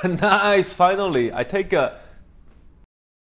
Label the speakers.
Speaker 1: nice, finally. I take a